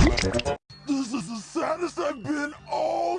This is the saddest I've been all